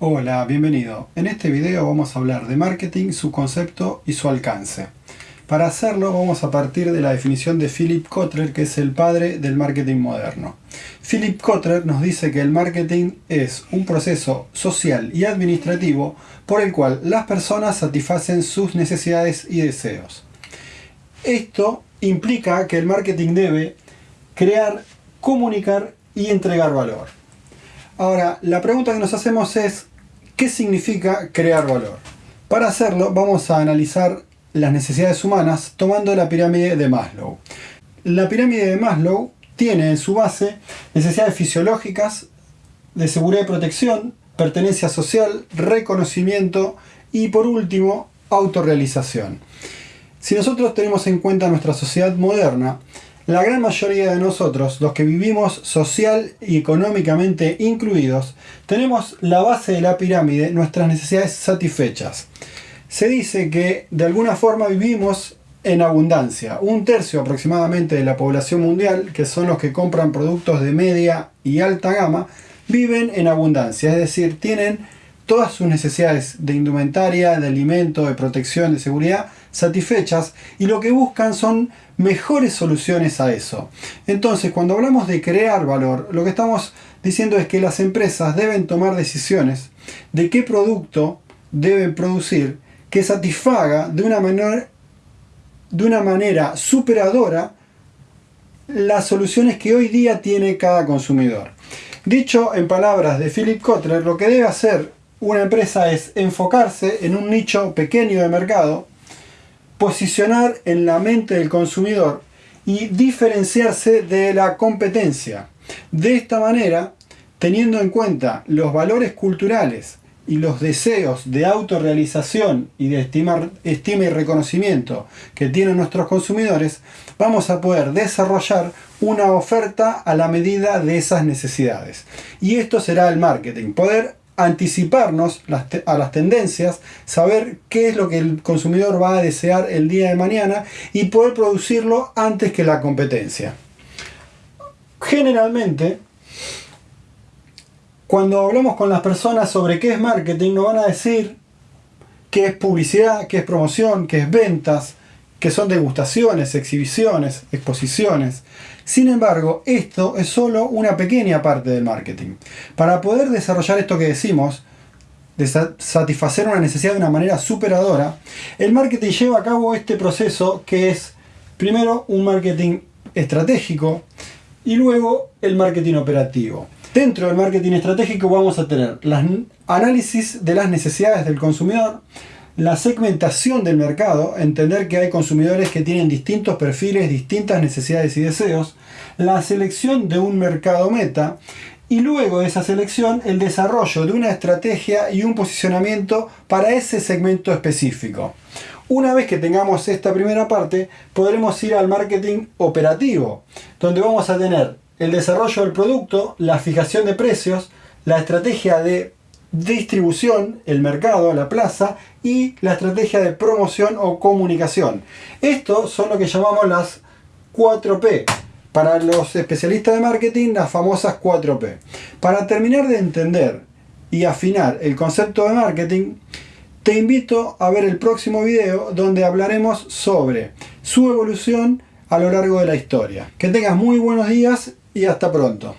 Hola, bienvenido. En este video vamos a hablar de marketing, su concepto y su alcance. Para hacerlo vamos a partir de la definición de Philip Kotler, que es el padre del marketing moderno. Philip Kotler nos dice que el marketing es un proceso social y administrativo por el cual las personas satisfacen sus necesidades y deseos. Esto implica que el marketing debe crear, comunicar y entregar valor. Ahora, la pregunta que nos hacemos es, ¿qué significa crear valor? Para hacerlo, vamos a analizar las necesidades humanas tomando la pirámide de Maslow. La pirámide de Maslow tiene en su base necesidades fisiológicas, de seguridad y protección, pertenencia social, reconocimiento y por último, autorrealización. Si nosotros tenemos en cuenta nuestra sociedad moderna, la gran mayoría de nosotros, los que vivimos social y económicamente incluidos, tenemos la base de la pirámide, nuestras necesidades satisfechas. Se dice que de alguna forma vivimos en abundancia. Un tercio aproximadamente de la población mundial, que son los que compran productos de media y alta gama, viven en abundancia, es decir, tienen todas sus necesidades de indumentaria, de alimento, de protección, de seguridad satisfechas y lo que buscan son mejores soluciones a eso. Entonces, cuando hablamos de crear valor, lo que estamos diciendo es que las empresas deben tomar decisiones de qué producto deben producir que satisfaga de una manera, de una manera superadora las soluciones que hoy día tiene cada consumidor. Dicho en palabras de Philip Kotler, lo que debe hacer una empresa es enfocarse en un nicho pequeño de mercado, posicionar en la mente del consumidor y diferenciarse de la competencia. De esta manera, teniendo en cuenta los valores culturales y los deseos de autorrealización y de estimar, estima y reconocimiento que tienen nuestros consumidores, vamos a poder desarrollar una oferta a la medida de esas necesidades. Y esto será el marketing, poder anticiparnos a las tendencias, saber qué es lo que el consumidor va a desear el día de mañana y poder producirlo antes que la competencia. Generalmente, cuando hablamos con las personas sobre qué es marketing, nos van a decir qué es publicidad, qué es promoción, qué es ventas, que son degustaciones, exhibiciones, exposiciones. Sin embargo, esto es solo una pequeña parte del marketing. Para poder desarrollar esto que decimos, de satisfacer una necesidad de una manera superadora, el marketing lleva a cabo este proceso que es primero un marketing estratégico y luego el marketing operativo. Dentro del marketing estratégico vamos a tener el análisis de las necesidades del consumidor, la segmentación del mercado, entender que hay consumidores que tienen distintos perfiles, distintas necesidades y deseos, la selección de un mercado meta y luego de esa selección el desarrollo de una estrategia y un posicionamiento para ese segmento específico. Una vez que tengamos esta primera parte, podremos ir al marketing operativo, donde vamos a tener el desarrollo del producto, la fijación de precios, la estrategia de distribución, el mercado, la plaza y la estrategia de promoción o comunicación. Estos son lo que llamamos las 4P. Para los especialistas de marketing, las famosas 4P. Para terminar de entender y afinar el concepto de marketing, te invito a ver el próximo video donde hablaremos sobre su evolución a lo largo de la historia. Que tengas muy buenos días y hasta pronto.